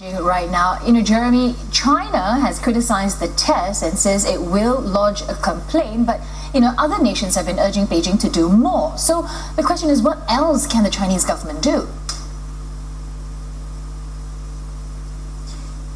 Right now, you know, Jeremy, China has criticized the test and says it will lodge a complaint, but you know, other nations have been urging Beijing to do more. So the question is, what else can the Chinese government do?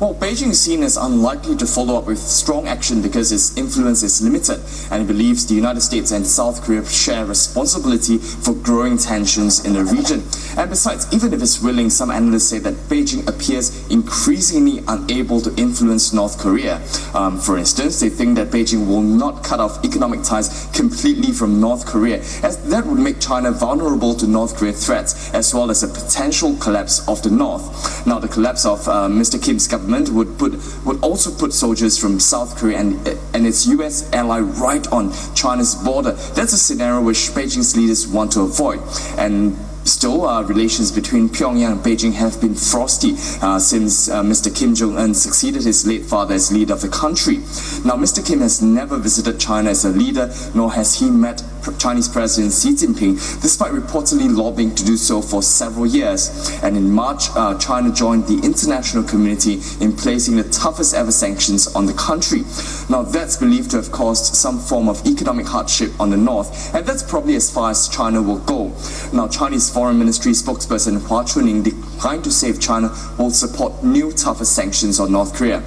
Well, Beijing is seen as unlikely to follow up with strong action because its influence is limited and it believes the United States and South Korea share responsibility for growing tensions in the region. And besides, even if it's willing, some analysts say that Beijing appears increasingly unable to influence North Korea. Um, for instance, they think that Beijing will not cut off economic ties completely from North Korea, as that would make China vulnerable to North Korean threats, as well as a potential collapse of the North. Now, the collapse of uh, Mr. Kim's government would put would also put soldiers from South Korea and and its U.S. ally right on China's border. That's a scenario which Beijing's leaders want to avoid, and Still, uh, relations between Pyongyang and Beijing have been frosty uh, since uh, Mr. Kim Jong-un succeeded his late father as leader of the country. Now, Mr. Kim has never visited China as a leader, nor has he met Chinese President Xi Jinping, despite reportedly lobbying to do so for several years. And in March, uh, China joined the international community in placing the toughest ever sanctions on the country. Now, that's believed to have caused some form of economic hardship on the north, and that's probably as far as China will go. Now, Chinese Foreign Ministry spokesperson Hua Chunying declined to say if China will support new tougher sanctions on North Korea.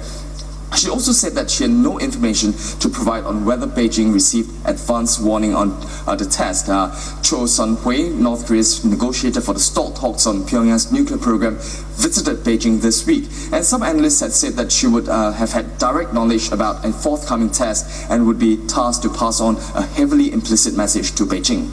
She also said that she had no information to provide on whether Beijing received advance warning on uh, the test. Uh, Cho Sun-hui, North Korea's negotiator for the stalled talks on Pyongyang's nuclear program, visited Beijing this week. And some analysts had said that she would uh, have had direct knowledge about a forthcoming test and would be tasked to pass on a heavily implicit message to Beijing.